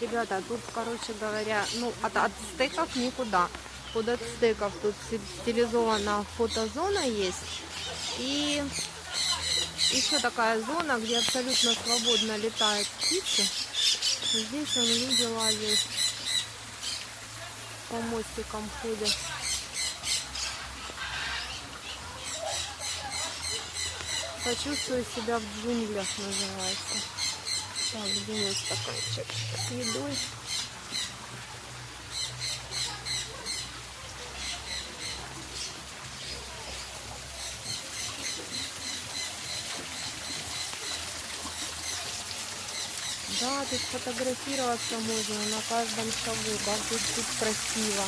Ребята, тут, короче говоря, ну, от, стейков никуда. Под от стейков тут ст- стилизована фотозона есть. И еще такая зона, где абсолютно свободно летают птицы. Здесь он видела есть. По мостикам ходят. Почувствую себя в джунглях называется. Где мой стаканчик с едой? Да, тут фотографироваться можно на каждом шагу, как тут красиво.